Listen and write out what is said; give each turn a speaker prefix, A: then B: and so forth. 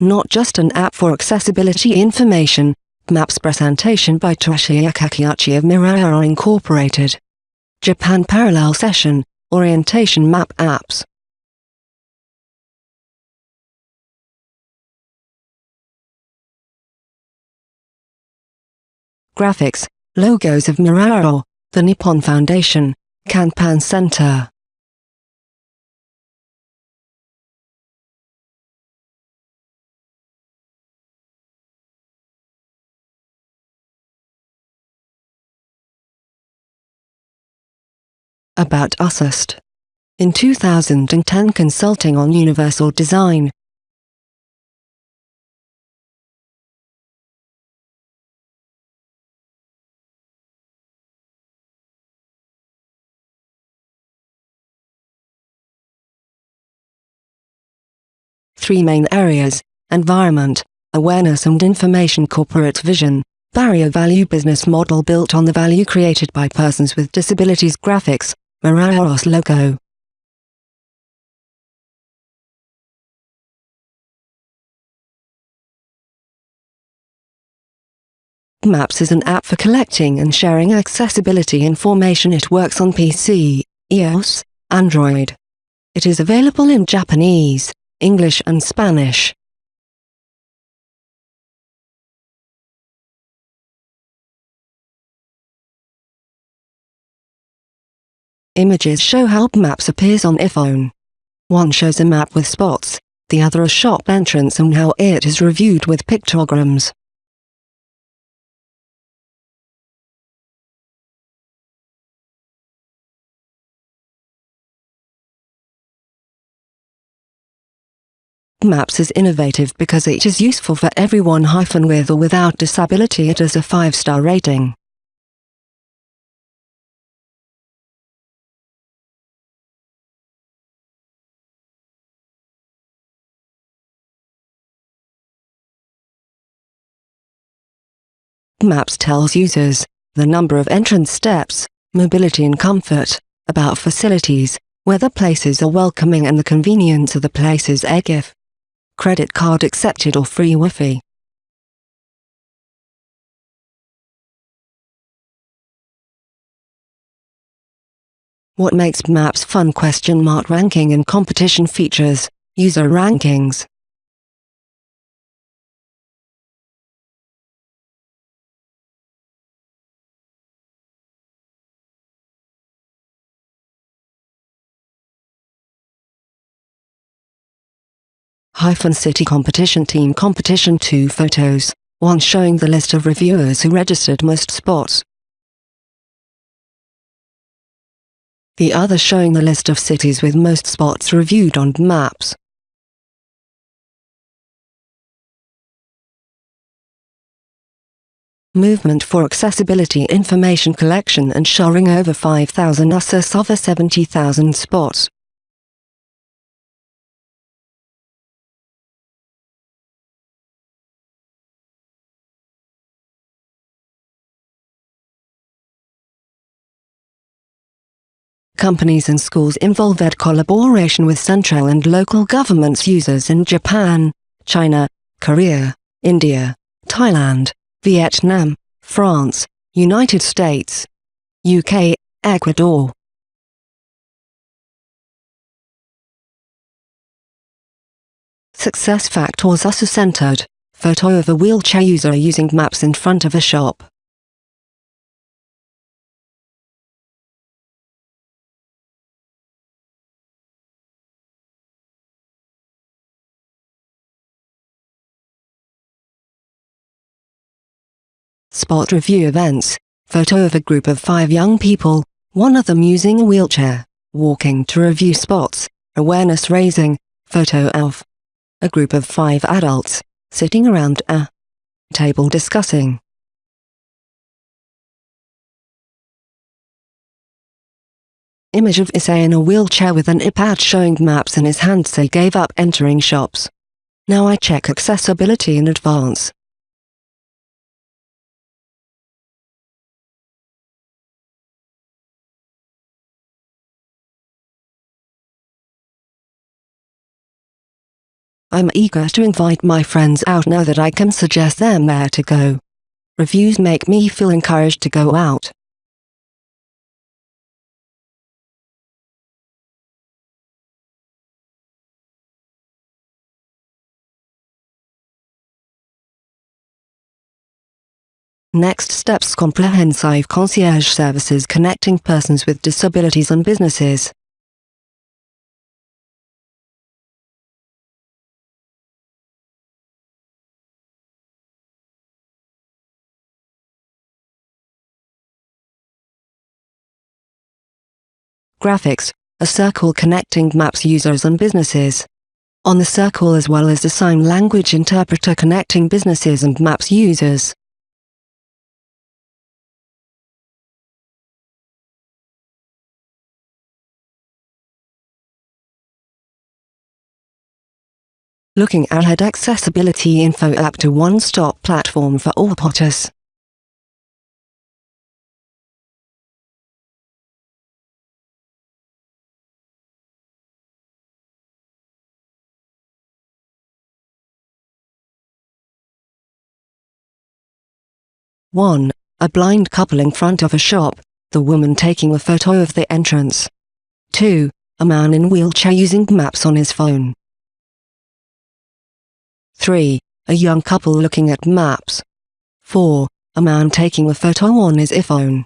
A: not just an app for accessibility information. Maps presentation by Toshiya Kakiuchi of Mirairo Incorporated. Japan Parallel Session, Orientation Map Apps. Graphics, logos of Mirairo, the Nippon Foundation, Kanpan Center. About Usist. In 2010 consulting on universal design. Three main areas, environment, awareness and information corporate vision, barrier value business model built on the value created by persons with disabilities graphics, Mirairo's logo. Maps is an app for collecting and sharing accessibility information. It works on PC, iOS, Android. It is available in Japanese, English and Spanish. Images show how maps appears on iPhone. One shows a map with spots, the other a shop entrance and how it is reviewed with pictograms. Maps is innovative because it is useful for everyone hyphen with or without disability it has a 5-star rating. Maps tells users the number of entrance steps, mobility and comfort, about facilities, whether places are welcoming and the convenience of the places if credit card accepted or free Wi-Fi. What makes Maps fun question mark ranking and competition features, user rankings. Hyphen city competition team competition 2 photos, one showing the list of reviewers who registered most spots. The other showing the list of cities with most spots reviewed on maps. Movement for Accessibility Information Collection and Sharing over 5,000 USS over 70,000 spots. Companies and schools involved at collaboration with central and local governments users in Japan, China, Korea, India, Thailand, Vietnam, France, United States, UK, Ecuador. Success factors are centered. Photo of a wheelchair user using maps in front of a shop. Spot review events, photo of a group of five young people, one of them using a wheelchair, walking to review spots, awareness raising, photo of a group of five adults, sitting around a table discussing. Image of Issei in a wheelchair with an iPad showing maps in his hand say gave up entering shops. Now I check accessibility in advance. I'm eager to invite my friends out now that I can suggest them where to go. Reviews make me feel encouraged to go out. Next steps comprehensive concierge services connecting persons with disabilities and businesses. Graphics, a circle connecting maps users and businesses. On the circle as well as the sign language interpreter connecting businesses and maps users. looking ahead accessibility info app to one-stop platform for all potters. One, a blind couple in front of a shop, the woman taking a photo of the entrance. 2. A man in wheelchair using maps on his phone. 3. A young couple looking at maps. 4. A man taking a photo on his iPhone.